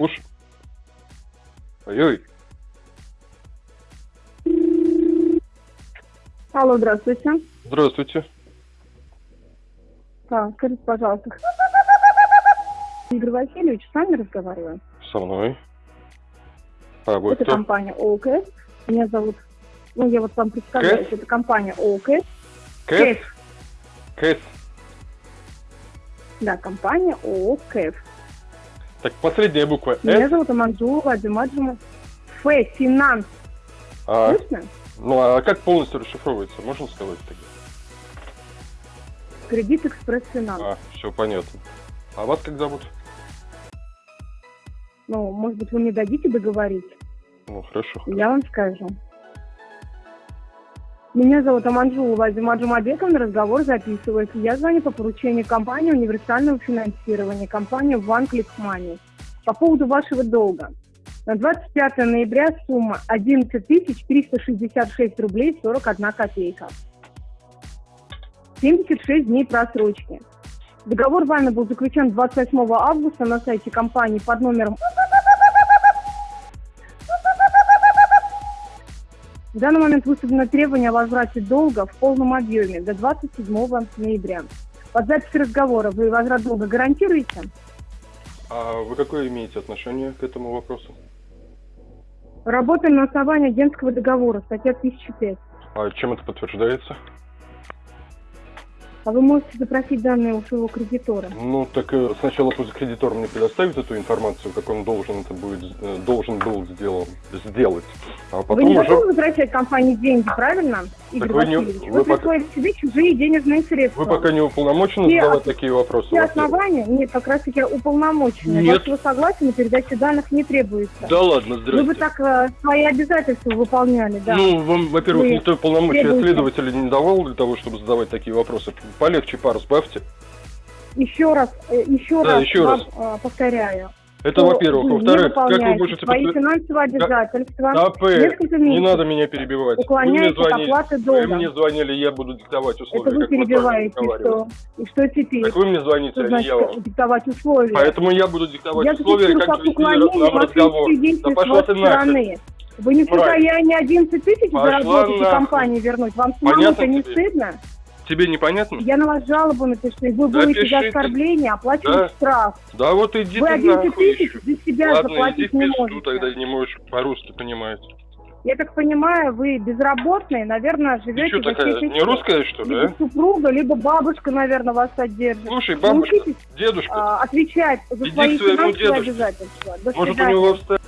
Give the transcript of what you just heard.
Слушай. Ой-ой. Алло, здравствуйте. Здравствуйте. Так, скажите, пожалуйста. Игорь Васильевич, с вами разговариваю. Со мной. А, вы Это кто? компания ОКС. Меня зовут... Ну, я вот вам представляюсь. Кэс? Это компания ОКС. Кэс? Кэс. Да, компания ОКС. Так, последняя буква Меня С. зовут Аманджулова Адимаджима. Ф. Финанс. А, Слышно? ну, а как полностью расшифровывается? Можно сказать тогда? Кредит Экспресс Финанс. А, все понятно. А вас как зовут? Ну, может быть, вы мне дадите договорить? Ну, хорошо. Я вам скажу. Меня зовут Аманджулова Азима Джумабековна, разговор записывается. Я звоню по поручению компании универсального финансирования, компании One Click Money. По поводу вашего долга. На 25 ноября сумма 11 366 рублей 41 копейка. 76 дней просрочки. Договор вами был заключен 28 августа на сайте компании под номером В данный момент выставлено требование о возврате долга в полном объеме до 27 ноября. Под запись разговора вы возврат долга гарантируете? А вы какое имеете отношение к этому вопросу? Работаем на основании агентского договора, статья 1005. А чем это подтверждается? А вы можете запросить данные у своего кредитора. Ну, так э, сначала пусть кредитор мне предоставит эту информацию, как он должен это будет, э, должен был сделан, сделать. А потом вы не уже... готовы возвращать компании деньги, правильно, Игорь вы не- Васильевич? вы Вы пока- присвоили себе чужие денежные средства. Вы пока не уполномочены Все задавать ос- такие вопросы? Все основания, нет, как раз таки уполномоченные. Нет. Вашего согласия на передачу данных не требуется. Да ладно, Вы здрасте. бы так э, свои обязательства выполняли, да. Ну, вам, во-первых, Вы никто полномочия следователя не давал для того, чтобы задавать такие вопросы. Полегче пар сбавьте. Еще раз, э, еще Да, раз еще вам, раз. э, повторяю. Это во-первых. вы Во-вторых, как вы можете... свои подтвер- финансовые обязательства. Да, П, Несколько не надо меня перебивать. Вы мне уклоняетесь от звонили, оплаты вы долга. мне звонили, я буду диктовать условия. Это вы перебиваете, что? И что теперь? Так вы мне звоните, Что а значит я вам. диктовать условия? Поэтому я буду диктовать я условия, как как вести уклонение нам разговор. Да пошла ты нахер. Вы не в состоянии 11 тысяч заработать и компании вернуть? Вам самому-то не стыдно? Тебе непонятно? Я на вас жалобу напишу, вы будете за пишите. оскорбление оплачивать Да. штраф. Да вот иди Вы ты 11 нахуй тысяч за себя Ладно, иди заплатить в не пизду, можете. тогда не можешь по-русски понимать. Я так понимаю, вы безработные, наверное, Ты живете что за такая, честь и не русская, что ли, Либо а? супруга, либо бабушка, наверное, вас содержит. Слушай, бабушка, Научитесь дедушка, а, отвечать за Иди свои финансовые обязательства. До может у свидания. него в